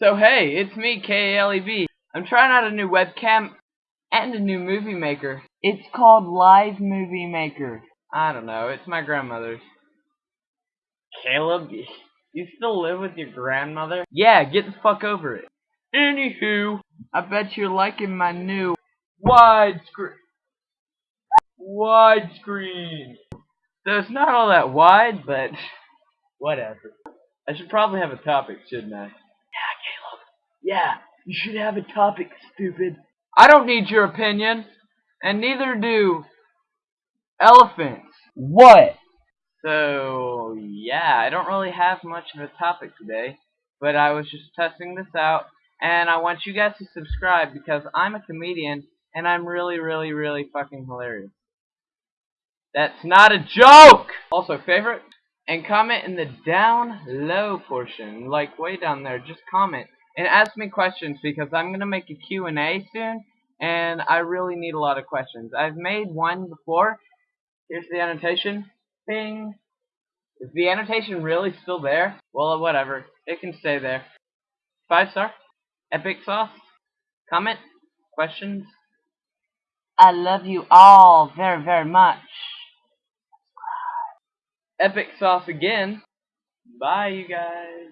So hey, it's me, K-A-L-E-B. I'm trying out a new webcam and a new movie maker. It's called Live Movie Maker. I don't know, it's my grandmother's. Caleb, you still live with your grandmother? Yeah, get the fuck over it. Anywho, I bet you're liking my new widescreen. Widescreen. So it's not all that wide, but whatever. I should probably have a topic, shouldn't I? Yeah, you should have a topic, stupid. I don't need your opinion, and neither do elephants. What? So, yeah, I don't really have much of a topic today, but I was just testing this out, and I want you guys to subscribe because I'm a comedian, and I'm really, really, really fucking hilarious. That's not a joke! Also, favorite? And comment in the down low portion, like way down there, just comment. And ask me questions because I'm going to make a Q&A soon, and I really need a lot of questions. I've made one before. Here's the annotation. Bing. Is the annotation really still there? Well, whatever. It can stay there. Five star. Epic sauce. Comment. Questions. I love you all very, very much. Epic sauce again. Bye, you guys.